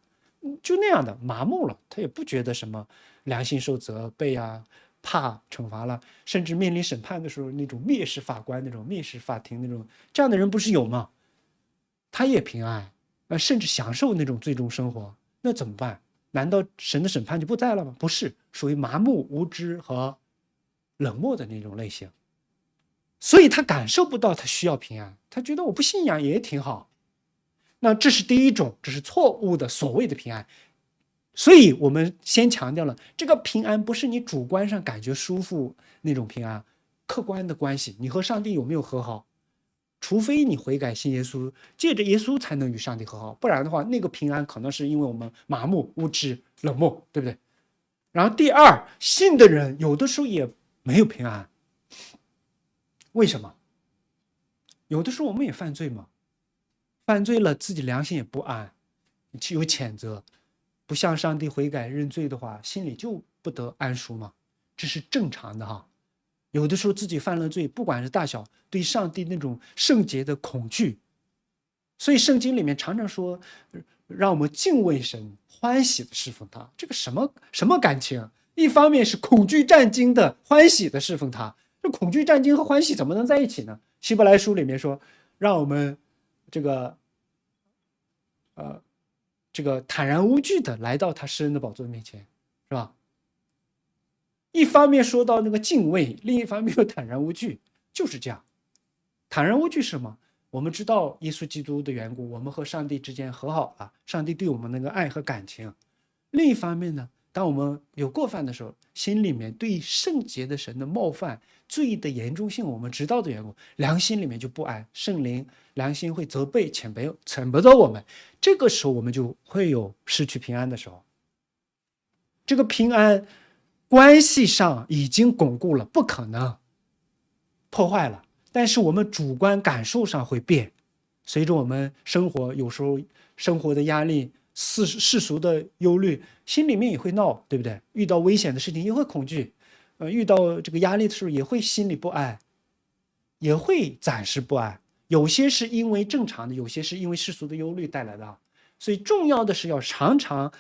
就那样的麻木了，他也不觉得什么良心受责备啊，怕惩罚了，甚至面临审判的时候那种蔑视法官那种蔑视法庭那种，这样的人不是有吗？他也平安，呃，甚至享受那种最终生活，那怎么办？难道神的审判就不在了吗？不是，属于麻木、无知和冷漠的那种类型，所以他感受不到他需要平安，他觉得我不信仰也挺好。那这是第一种，这是错误的所谓的平安。所以我们先强调了，这个平安不是你主观上感觉舒服那种平安，客观的关系，你和上帝有没有和好？除非你悔改信耶稣，借着耶稣才能与上帝和好，不然的话，那个平安可能是因为我们麻木、无知、冷漠，对不对？然后第二，信的人有的时候也没有平安，为什么？有的时候我们也犯罪嘛，犯罪了自己良心也不安，有谴责，不向上帝悔改认罪的话，心里就不得安舒嘛，这是正常的哈。有的时候自己犯了罪，不管是大小，对上帝那种圣洁的恐惧，所以圣经里面常常说，让我们敬畏神，欢喜的侍奉他。这个什么什么感情？一方面是恐惧战惊的，欢喜的侍奉他。这恐惧战惊和欢喜怎么能在一起呢？希伯来书里面说，让我们这个，呃，这个坦然无惧的来到他施恩的宝座面前，是吧？一方面说到那个敬畏，另一方面又坦然无惧，就是这样。坦然无惧是什么？我们知道耶稣基督的缘故，我们和上帝之间和好了，上帝对我们那个爱和感情。另一方面呢，当我们有过犯的时候，心里面对圣洁的神的冒犯、罪的严重性，我们知道的缘故，良心里面就不安，圣灵良心会责备、谴责、谴责我们。这个时候，我们就会有失去平安的时候。这个平安。关系上已经巩固了，不可能破坏了。但是我们主观感受上会变，随着我们生活有时候生活的压力、世世俗的忧虑，心里面也会闹，对不对？遇到危险的事情也会恐惧，呃，遇到这个压力的时候也会心里不安，也会暂时不安。有些是因为正常的，有些是因为世俗的忧虑带来的。所以重要的是要常常。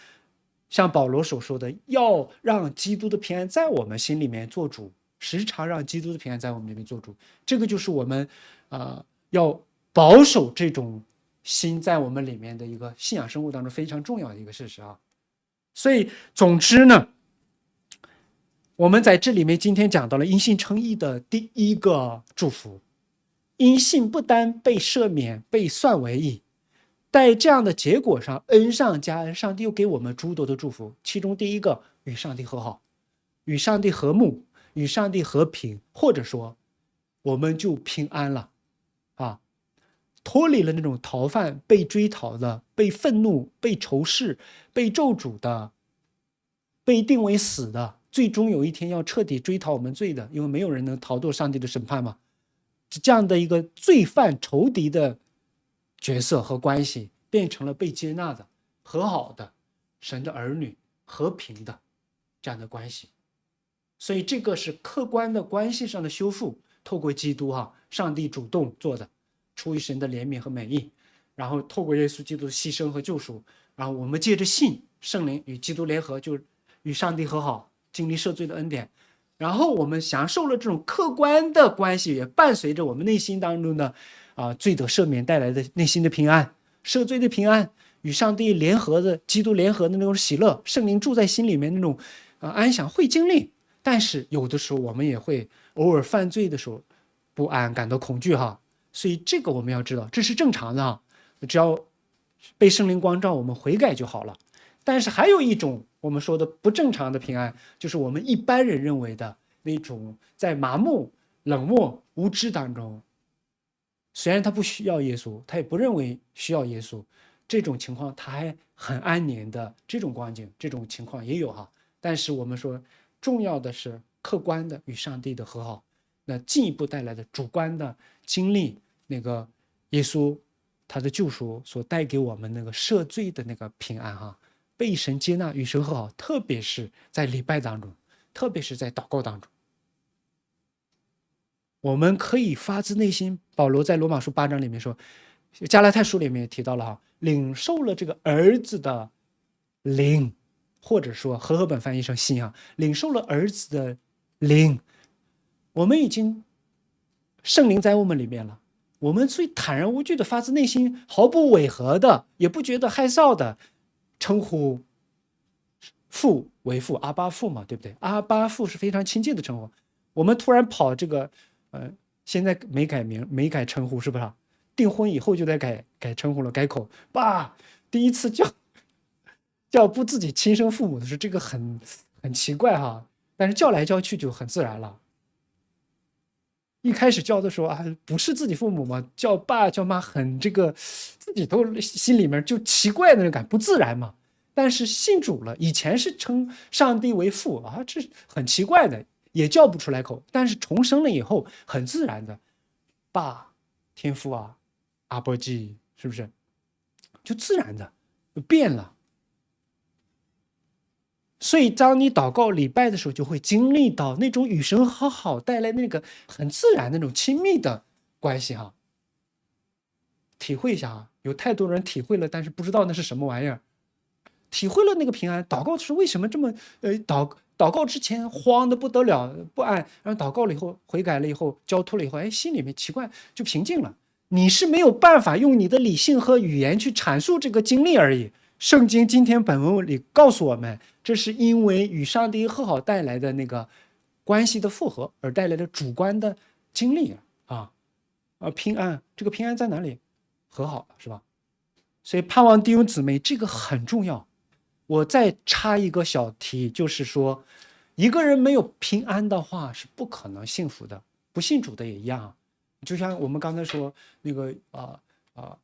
像保罗所说的，要让基督的平安在我们心里面做主，时常让基督的平安在我们里面做主。这个就是我们，呃，要保守这种心在我们里面的一个信仰生活当中非常重要的一个事实啊。所以，总之呢，我们在这里面今天讲到了因信称义的第一个祝福，因信不单被赦免、被算为义，在这样的结果上恩上加恩，上帝又给我们诸多的祝福。其中第一个，与上帝和好，与上帝和睦，与上帝和平，或者说，我们就平安了，啊，脱离了那种逃犯、被追讨的、被愤怒、被仇视、被咒诅的、被定为死的。最终有一天要彻底追讨我们罪的，因为没有人能逃脱上帝的审判嘛。这样的一个罪犯仇敌的角色和关系，变成了被接纳的、和好的、神的儿女、和平的这样的关系。所以这个是客观的关系上的修复，透过基督哈，上帝主动做的，出于神的怜悯和美意，然后透过耶稣基督的牺牲和救赎，然后我们借着信圣灵与基督联合，就与上帝和好。经历赦罪的恩典，然后我们享受了这种客观的关系，也伴随着我们内心当中的啊罪得赦免带来的内心的平安，赦罪的平安，与上帝联合的基督联合的那种喜乐，圣灵住在心里面那种啊安详会经历。但是有的时候我们也会偶尔犯罪的时候不安，感到恐惧哈。所以这个我们要知道，这是正常的啊，只要被圣灵光照，我们悔改就好了。但是还有一种。我们说的不正常的平安，就是我们一般人认为的那种在麻木、冷漠、无知当中。虽然他不需要耶稣，他也不认为需要耶稣，这种情况他还很安宁的这种光景，这种情况也有哈。但是我们说，重要的是客观的与上帝的和好，那进一步带来的主观的经历，那个耶稣他的救赎所带给我们那个赦罪的那个平安哈。被神接纳与神和好，特别是在礼拜当中，特别是在祷告当中，我们可以发自内心。保罗在罗马书八章里面说，加拉太书里面也提到了哈，领受了这个儿子的灵，或者说和合本翻译成心啊，领受了儿子的灵，我们已经圣灵在我们里面了，我们最坦然无惧的，发自内心毫不违和的，也不觉得害臊的。称呼父为父，阿巴父嘛，对不对？阿巴父是非常亲近的称呼。我们突然跑这个，呃，现在没改名，没改称呼，是不是？订婚以后就得改改称呼了，改口。爸，第一次叫 叫不自己亲生父母的时候，这个很很奇怪哈。但是叫来叫去就很自然了。一开始叫的时候啊，不是自己父母嘛，叫爸叫妈，很这个，自己都心里面就奇怪那种感，不自然嘛。但是信主了，以前是称上帝为父啊，这很奇怪的，也叫不出来口。但是重生了以后，很自然的，爸，天父啊，阿波基，是不是？就自然的就变了。所以，当你祷告礼拜的时候，就会经历到那种与神和好带来那个很自然那种亲密的关系哈。体会一下啊，有太多人体会了，但是不知道那是什么玩意儿。体会了那个平安，祷告的时候为什么这么呃祷祷告之前慌的不得了，不安，然后祷告了以后悔改了以后交托了以后，哎，心里面奇怪就平静了。你是没有办法用你的理性和语言去阐述这个经历而已。圣经今天本文里告诉我们，这是因为与上帝和好带来的那个关系的复合而带来的主观的经历啊，啊平安，这个平安在哪里？和好了是吧？所以盼望弟兄姊妹，这个很重要。我再插一个小题，就是说，一个人没有平安的话是不可能幸福的。不信主的也一样，就像我们刚才说那个啊啊，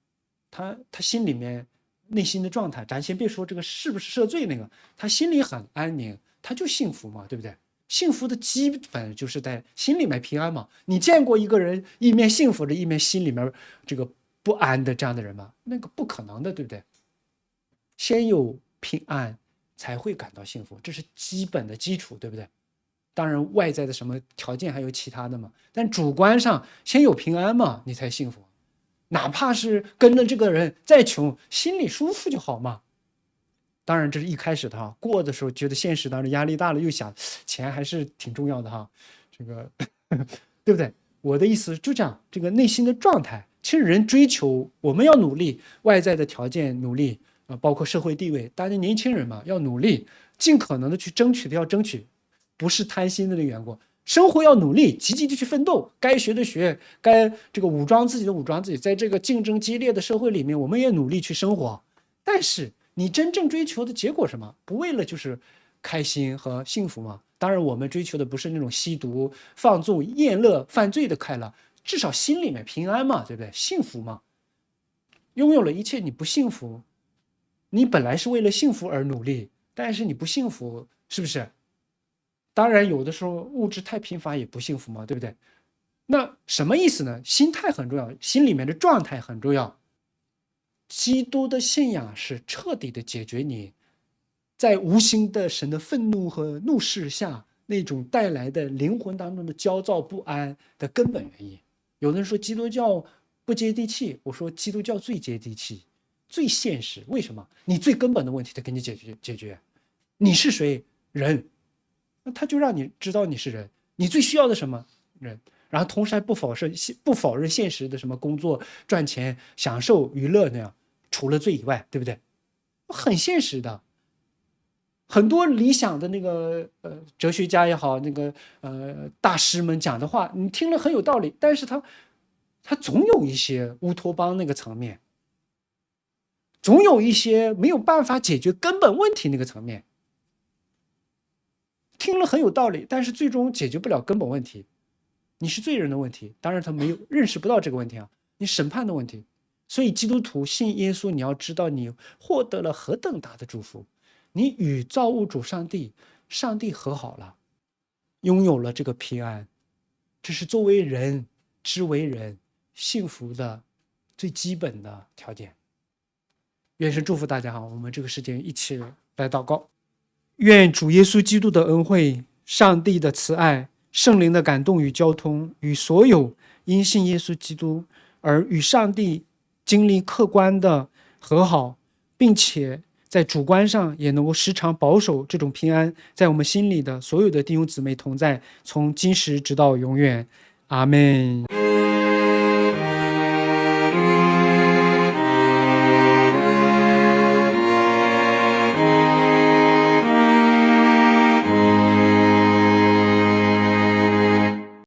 他他心里面。内心的状态，咱先别说这个是不是赦罪那个，他心里很安宁，他就幸福嘛，对不对？幸福的基本就是在心里面平安嘛。你见过一个人一面幸福着，一面心里面这个不安的这样的人吗？那个不可能的，对不对？先有平安，才会感到幸福，这是基本的基础，对不对？当然，外在的什么条件还有其他的嘛，但主观上先有平安嘛，你才幸福。哪怕是跟着这个人再穷，心里舒服就好嘛。当然，这是一开始的哈，过的时候觉得现实当中压力大了，又想钱还是挺重要的哈。这个 对不对？我的意思就这样，这个内心的状态，其实人追求我们要努力，外在的条件努力啊，包括社会地位，大家年轻人嘛要努力，尽可能的去争取的要争取，不是贪心的那个缘故。生活要努力，积极的去奋斗，该学的学，该这个武装自己的武装自己。在这个竞争激烈的社会里面，我们也努力去生活。但是你真正追求的结果什么？不为了就是开心和幸福吗？当然，我们追求的不是那种吸毒、放纵、厌乐、犯罪的快乐，至少心里面平安嘛，对不对？幸福嘛。拥有了一切，你不幸福，你本来是为了幸福而努力，但是你不幸福，是不是？当然，有的时候物质太贫乏也不幸福嘛，对不对？那什么意思呢？心态很重要，心里面的状态很重要。基督的信仰是彻底的解决你在无形的神的愤怒和怒视下那种带来的灵魂当中的焦躁不安的根本原因。有的人说基督教不接地气，我说基督教最接地气，最现实。为什么？你最根本的问题得给你解决解决。你是谁？人。那他就让你知道你是人，你最需要的什么人，然后同时还不否认现不否认现实的什么工作赚钱享受娱乐那样，除了罪以外，对不对？很现实的，很多理想的那个呃哲学家也好，那个呃大师们讲的话，你听了很有道理，但是他他总有一些乌托邦那个层面，总有一些没有办法解决根本问题那个层面。听了很有道理，但是最终解决不了根本问题。你是罪人的问题，当然他没有认识不到这个问题啊。你审判的问题，所以基督徒信耶稣，你要知道你获得了何等大的祝福，你与造物主上帝、上帝和好了，拥有了这个平安，这是作为人之为人幸福的最基本的条件。愿神祝福大家哈，我们这个时间一起来祷告。愿主耶稣基督的恩惠、上帝的慈爱、圣灵的感动与交通，与所有因信耶稣基督而与上帝经历客观的和好，并且在主观上也能够时常保守这种平安，在我们心里的所有的弟兄姊妹同在，从今时直到永远，阿门。